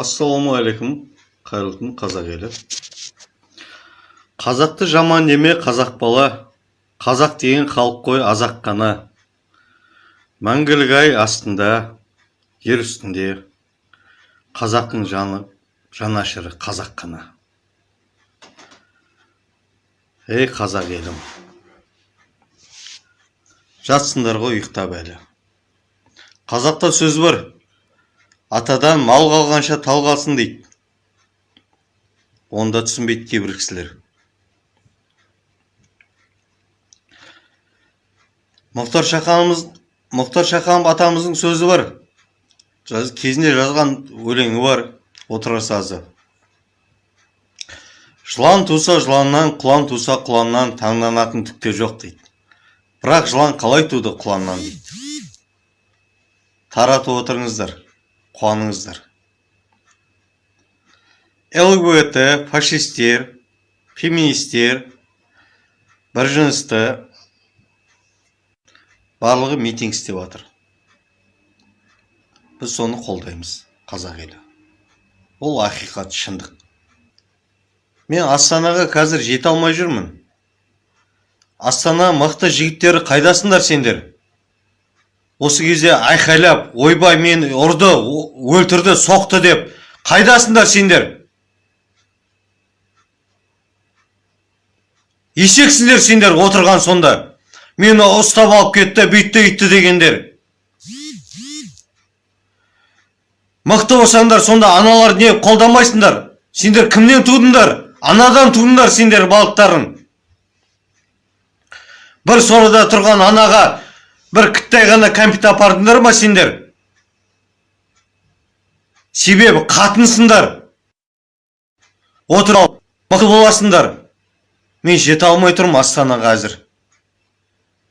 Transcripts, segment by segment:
ассалаумағалейкум қайырлы қазақ елі. Қазақты жаман деме қазақ бала. Қазақ деген халық қой азақ қана. Мәңгілік ай астында ер үстінде қазақтың жаны жанашыры қазақ қана. Ей қазақ елім. Жатсыңдар ғой ұйықтап әлі. Қазақта сөз бар. Атадан мал қалғанша тал қалсын дейді. Оны да түсінбейді кейбір кісілер. Мұхтар шаханымыз мұхтар шаханов атамыздың сөзі бар. Жаз- кезінде жазған өлеңі бар отырар сазы. Жылан туса жыланнан құлан туса құланнан таңданатын түк те жоқ дейді. Бірақ жылан қалай туды құланнан? дейді. Таратып отырыңыздар қуаныңыздар. Лгбт фашистер феминистер біржынысты барлығы митинг істеп жатыр. Біз соны қолдаймыз қазақ елі. Ол ақиқат шындық. Мен астанаға қазір жете алмай жүрмін. Астана мықты жігіттері қайдасыңдар сендер? Осы кезде айқайлап ойбай мен ұрды өлтірді соқты деп. Қайдасыңдар сендер? Есексіңдер сендер отырған сонда? Мені ұстап алып кетті бүйтті үйтті дегендер. Мықты болсаңдар сонда аналар не қолдамайсыңдар? Сендер кімнен тудыңдар? Анадан тудыңдар сендер балықтарың бір сорада тұрған анаға бір кіттай ғана кәмпит апардыңдар ма сендер себебі қатынсыңдар отыр ал мықты боласыңдар мен жете алмай тұрмын астанаға қазір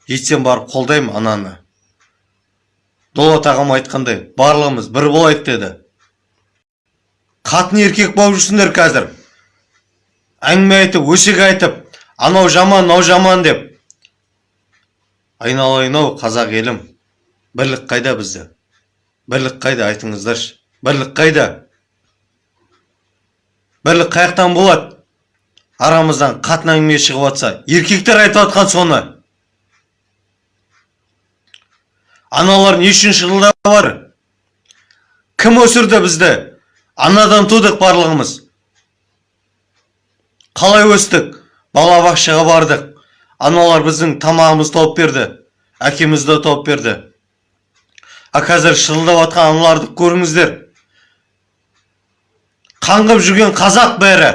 жетсем барып қолдаймын ананы дулат ағам айтқандай барлығымыз бір болайық деді қатын еркек болып жүрсіңдер қазір әңгіме айтып өсек айтып анау жаман мынау жаман деп айналайын ау қазақ елім. Бірлік қайда бізде? Бірлік қайда айтыңыздаршы? Бірлік қайда? Бірлік қай жақтан болады арамыздан қатын әңгіме шығып жатса еркектер айтып жатқан соны. Аналар не үшін шырылдап бар? Кім өсірді бізді? Анадан тудық барлығымыз. Қалай өстік? Балабақшаға бардық. Аналар біздің тамағымызды тауып берді әкемізді тауып берді а қазір шырылдап жатқан аналарды көріңіздер қаңғып жүрген қазақ бәрі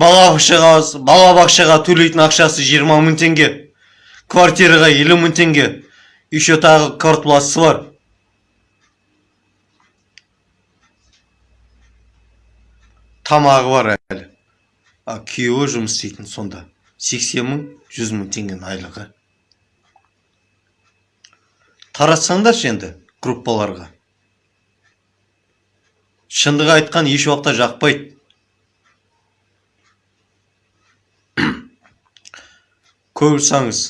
балабақшаға балабақшаға төлейтін ақшасы 20 мың теңге квартираға елу мың теңге еще тағы квартплатасы бар тамағы бар әлі а күйеуі жұмыс істейтін сонда. 80 мың 100 мың теңгенің айлығы. Таратсаңдаршы енді группаларға. Шындық айтқан еш уақытта жақпайды. Көрсаңыз.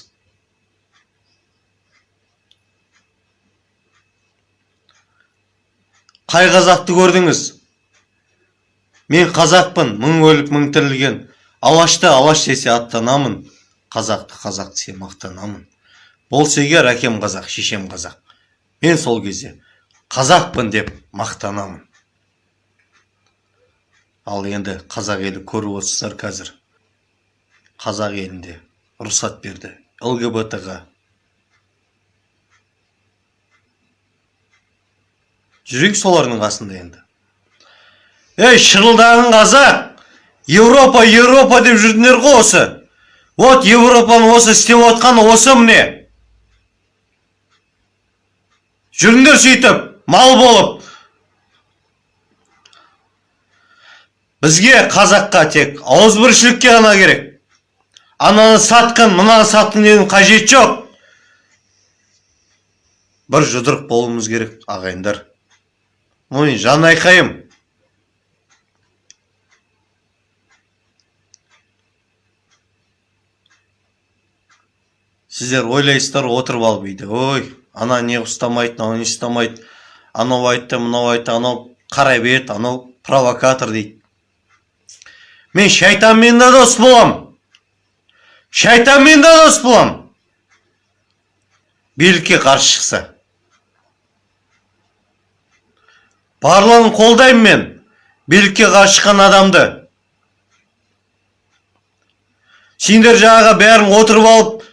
Қай қазақты көрдіңіз? Мен қазақпын мың өліп мың тірілген. Алашты алаш десе аттанамын. Қазақты қазақ десе мақтанамын. Болса егер әкем қазақ шешем қазақ. Мен сол кезде қазақпын деп мақтанамын ал енді қазақ елі көріп отырсыздар қазір. Қазақ елінде рұқсат берді. Лгбт ға жүрейік солардың қасында енді. Ей шырылдаған қазақ еуропа еуропа деп жүрдіңдер ғой осы вот еуропаның осы істеп отқаны осы міне жүріңдер сөйтіп мал болып бізге қазаққа тек ауызбіршілікке ғана керек ананы сатқын мынаны сатқын деудің қажеті жоқ бір жұдырық болуымыз керек ағайындар ой жан айқайым сіздер ойлайсыздар отырып алып үйде ой ана не ұстамайды мынау не ұстамайды. Анау айтты мынау айтты анау қарай берді анау провокатор дейді. Мен шайтанмен де дос болам. Шайтанмен де дос болам. Билікке қарсы шықса. Барлығын қолдаймын мен. Билікке қарсы шыққан адамды. Сендер жаңағы бәрің отырып алып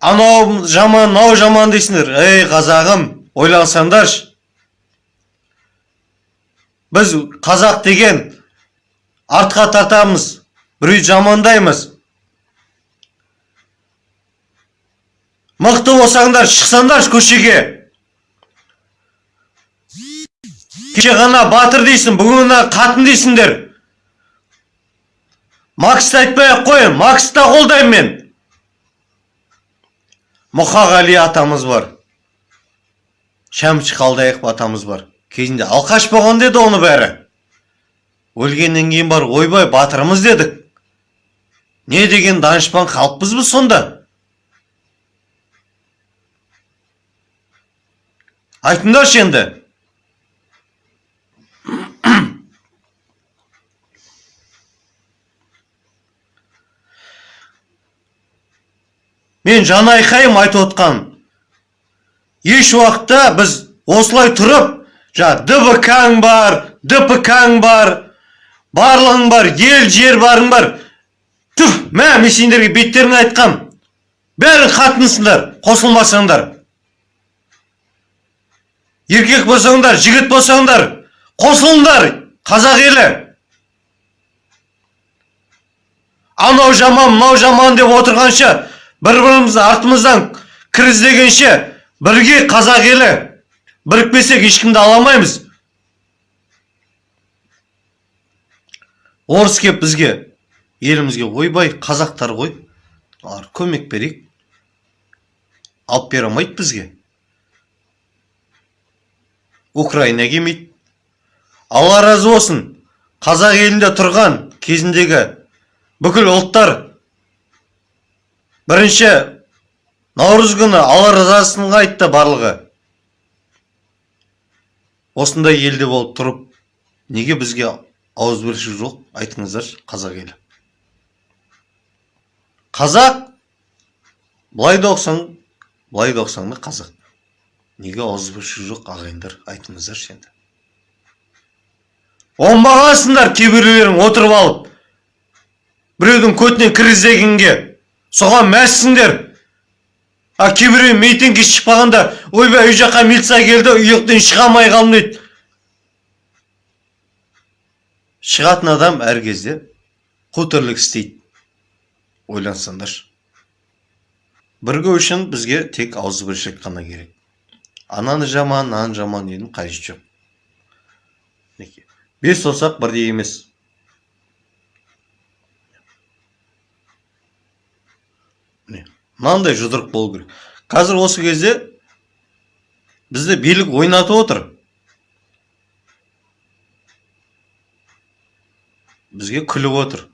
анау жаман мынау жаман дейсіңдер. Ей қазағым ойлансаңдаршы. Біз қазақ деген артқа тартамыз біреуді жамандаймыз. Мықты болсаңдар шықсаңдаршы көшеге. Кеше ғана батыр дейсің бүгін ғана қатын дейсіңдер. Максты айтпай ақ қояйын максты да қолдаймын мен. Мұқағали атамыз бар. Шәмші қалдаяқов атамыз бар. Кезінде алқаш болған деді оны бәрі. Өлгеннен кейін бар ойбай батырымыз дедік. Не деген данышпан халықпыз біз сонда? Айтыңдаршы енді мен жан айқайым айтып отқан еш уақытта біз осылай тұрып жаңа дбкң бар дпкң бар барлығың бар ел жер барың бар. Түф мә мен сендерге беттеріңе айтқам. Бәрің қатынсыңдар қосылмасаңдар. Еркек болсаңдар жігіт болсаңдар қосылыңдар қазақ елі. Анау жаман мынау жаман деп отырғанша бір бірімізді артымыздан кір іздегенше бірге қазақ елі бірікпесек ешкімді ала алмаймыз орыс кеп бізге елімізге ойбай қазақтар ғой олар көмек берейік алып бере алмайды бізге украина келмейді алла разы болсын қазақ елінде тұрған кезіндегі бүкіл ұлттар бірінші наурыз күні алла айтты барлығы. Осындай елде болып тұрып неге бізге ауызбіршілік жоқ? Айтыңыздаршы қазақ елі. Қазақ былай да оқысаң былай қазақ. Неге ауызбіршілік жоқ ағайындар? Айтыңыздаршы енді. Оңбағансыңдар кейбіреулерің отырып алып біреудің көтіне кір іздегенге соған мәзсіңдер а кейбіреу митингке шықпағанда ойбай үй жаққа милиция келді ұйықтан шыға алмай қалдым дейді. Шығатын адам әр кезде қу тірлік істейді. Ойлансаңдаршы бірігу үшін бізге тек ауызбіршілік қана керек. Ананы жаман мынаны жаман деудің қажеті жоқ. Бес саусақ бірдей емес. Мынандай жұдырық болу керек. Қазір осы кезде бізді билік ойнатып отыр. Бізге күліп отыр.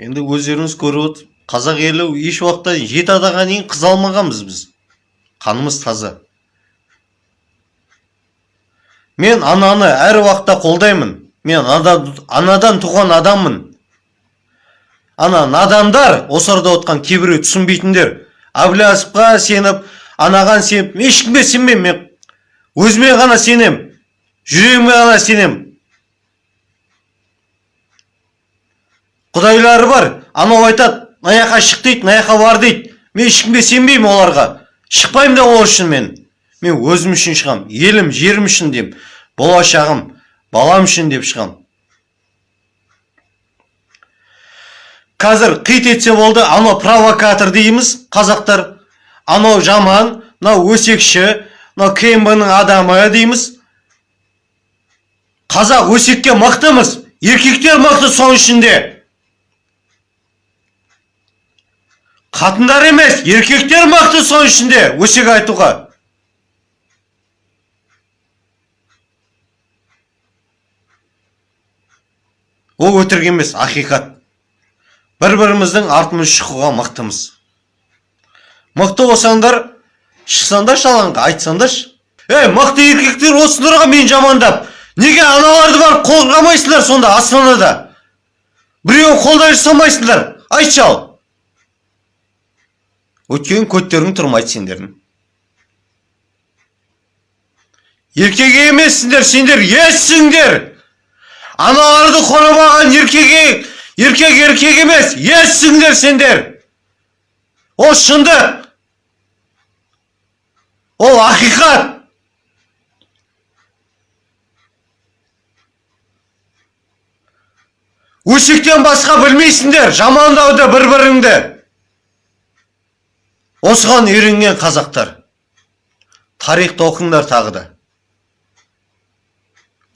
Енді өздеріңіз көріп отыр. Қазақ елі еш уақытта жеті адамға дейін қыз алмағанбыз біз. Қанымыз таза. Мен ананы әр уақытта қолдаймын. Мен анадан туған адаммын. Ана надандар осы арада отқан кейбіреу түсінбейтіндер. Әбләсовқа сеніп анаған сеніп ешкімге сенбеймін мен. Өзіме ғана сенем. Жүрегіме ғана сенем құдайлары бар анау айтады мына жаққа шық дейді мына жаққа бар дейді. Мен ешкімге сенбеймін оларға. Шықпаймын да ол үшін мен. Мен өзім үшін шығам. Елім жерім үшін деймін болашағым балам үшін деп шығам қазір қит етсе болды анау провокатор дейміз қазақтар. Анау жаман мынау өсекші мынау кмб ның адамы дейміз. Қазақ өсекке мықтымыз еркектер мықты соның ішінде. Қатындар емес еркектер мықты соның ішінде өсек айтуға. Ол өтірік емес ақиқат. Бір біріміздің артымыз шығуға мықтымыз. Мықты болсаңдар шықсаңдаршы алаңға айтсаңдаршы. Ей мықты еркектер осыларға мен жамандап неге аналарды барып қорғамайсыңдар сонда астанада? Біреуін қолдай жасамайсыңдар айтшы ал. Өйткені көттерің тұрмайды сендердің. Еркек емессіңдер сендер ессіңдер аналарды қорғамаған еркек еркек еркек емес ессіңдер сендер ол шындық ол ақиқат өсектен басқа білмейсіңдер жамандауды бір біріңді осыған үйренген қазақтар тарихты оқыңдар тағы да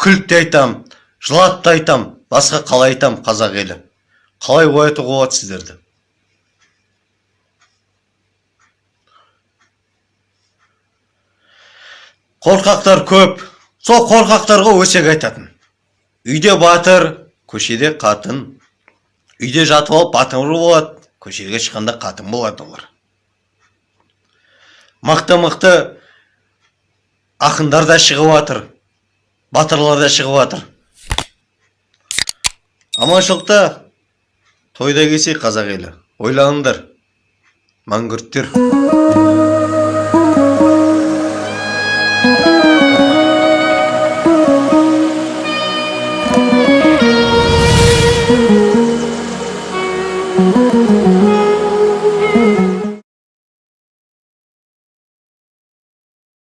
күліп те айтам жылап та айтам басқа қалай айтам қазақ елі қалай оятуға болады сіздерді? Қорқақтар көп. Сол қорқақтарға өсек айтатын. Үйде батыр көшеде қатын. Үйде жатып алып батыр болады көшеге шыққанда қатын болады олар. Мықты мықты ақындар да шығып жатыр батырлар да шығып жатыр аманшылықта тойда келсек қазақ елі. Ойланыңдар. Мәңгүрттер